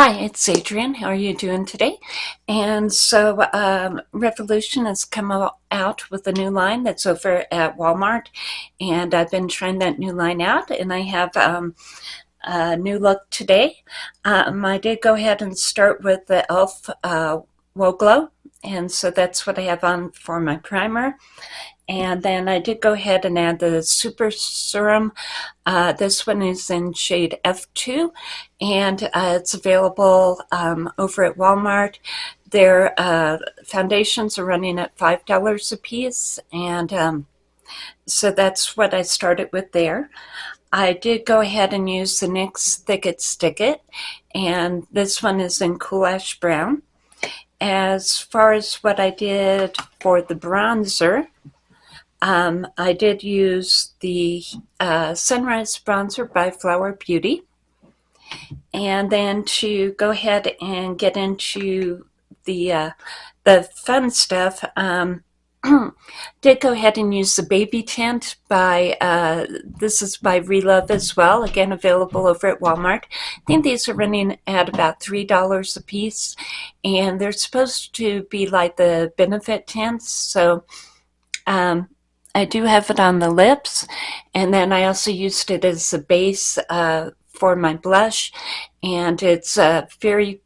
Hi, it's Adrienne. How are you doing today? And so um, Revolution has come out with a new line that's over at Walmart. And I've been trying that new line out and I have um, a new look today. Um, I did go ahead and start with the e.l.f. Uh, Glow. And so that's what I have on for my primer. And then I did go ahead and add the Super Serum. Uh, this one is in shade F2 and uh, it's available um, over at Walmart. Their uh, foundations are running at $5 a piece and um, so that's what I started with there. I did go ahead and use the NYX Thick It Stick It and this one is in Cool Ash Brown. As far as what I did for the bronzer, um, I did use the uh, Sunrise Bronzer by Flower Beauty. And then to go ahead and get into the, uh, the fun stuff, um, did go ahead and use the Baby Tint by, uh, this is by Relove as well, again available over at Walmart. I think these are running at about $3 a piece, and they're supposed to be like the benefit tints, so um, I do have it on the lips and then I also used it as a base uh, for my blush and it's a very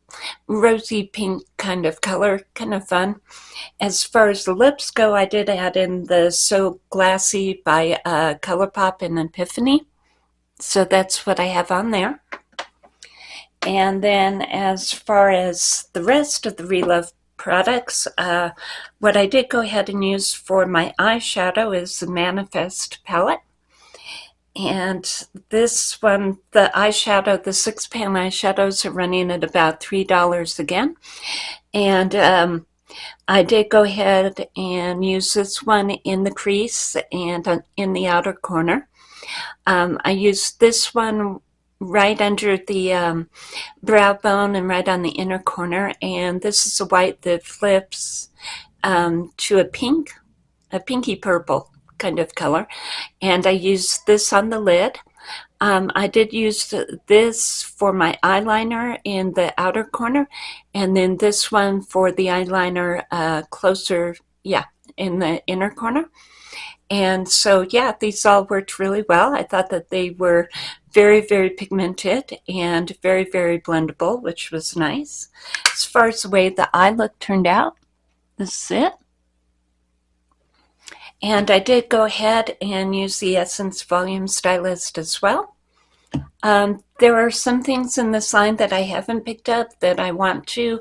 rosy pink kind of color, kind of fun. As far as the lips go, I did add in the So Glassy by uh, ColourPop and Epiphany. So that's what I have on there. And then as far as the rest of the Relove products. Uh, what I did go ahead and use for my eyeshadow is the Manifest palette. And this one, the eyeshadow, the six pan eyeshadows are running at about $3 again. And um, I did go ahead and use this one in the crease and in the outer corner. Um, I used this one right under the um, brow bone and right on the inner corner. And this is a white that flips um, to a pink, a pinky purple kind of color. And I used this on the lid. Um, I did use this for my eyeliner in the outer corner and then this one for the eyeliner uh, closer, yeah, in the inner corner. And so, yeah, these all worked really well. I thought that they were very, very pigmented and very, very blendable, which was nice. As far as the way the eye look turned out, this is it. And I did go ahead and use the Essence Volume Stylist as well. Um, there are some things in this line that I haven't picked up that I want to.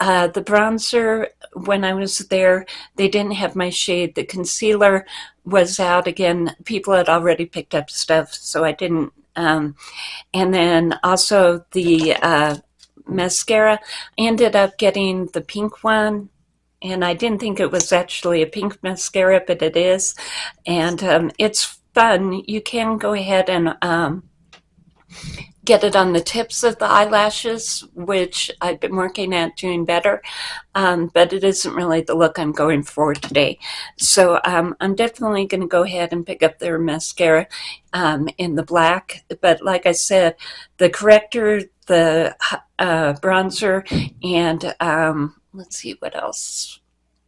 Uh, the bronzer, when I was there, they didn't have my shade. The concealer was out again. People had already picked up stuff, so I didn't. Um, and then also the uh, mascara, I ended up getting the pink one and I didn't think it was actually a pink mascara, but it is. And um, it's fun. You can go ahead and um, get it on the tips of the eyelashes, which I've been working at doing better, um, but it isn't really the look I'm going for today. So um, I'm definitely going to go ahead and pick up their mascara um, in the black. But like I said, the corrector, the uh, bronzer, and um, let's see what else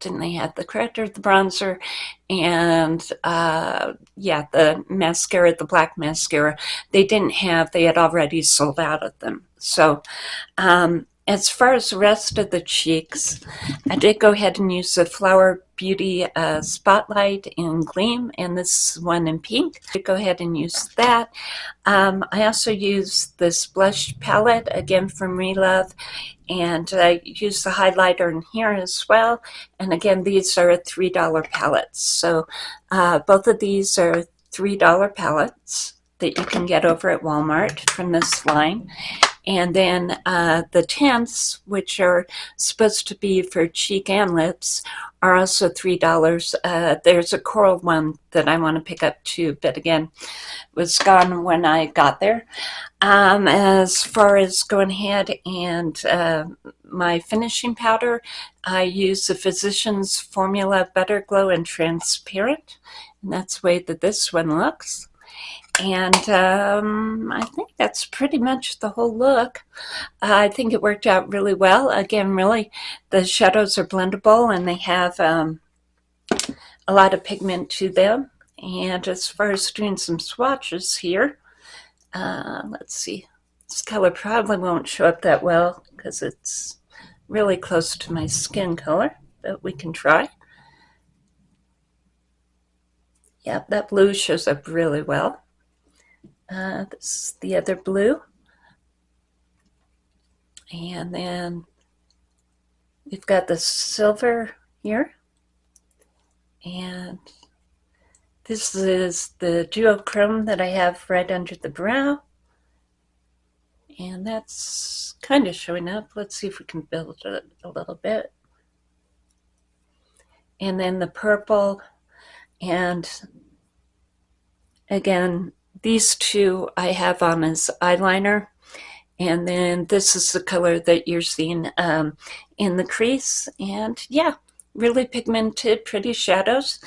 didn't they had the corrector, the bronzer, and uh, yeah, the mascara, the black mascara. They didn't have, they had already sold out of them. So um, as far as the rest of the cheeks, I did go ahead and use the Flower Beauty uh, Spotlight in Gleam and this one in pink. I go ahead and use that. Um, I also used this blush palette, again from Relove, and I use the highlighter in here as well. And again, these are $3 palettes. So uh, both of these are $3 palettes that you can get over at Walmart from this line. And then uh, the tints, which are supposed to be for cheek and lips, are also $3. Uh, there's a coral one that I want to pick up too, but again, was gone when I got there. Um, as far as going ahead and uh, my finishing powder, I use the Physicians Formula Butter Glow and Transparent, and that's the way that this one looks. And um, I think that's pretty much the whole look. Uh, I think it worked out really well. Again, really, the shadows are blendable and they have um, a lot of pigment to them. And as far as doing some swatches here, uh, let's see. This color probably won't show up that well because it's really close to my skin color, but we can try. Yep, that blue shows up really well. Uh, this is the other blue. And then we've got the silver here. And this is the duochrome that I have right under the brow. And that's kind of showing up. Let's see if we can build it a little bit. And then the purple and again, these two I have on as eyeliner. And then this is the color that you're seeing um, in the crease. And yeah, really pigmented, pretty shadows.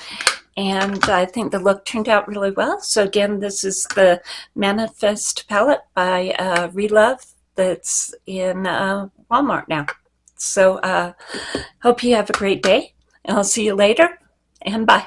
And I think the look turned out really well. So again, this is the Manifest palette by uh, Relove that's in uh, Walmart now. So uh, hope you have a great day. And I'll see you later and bye.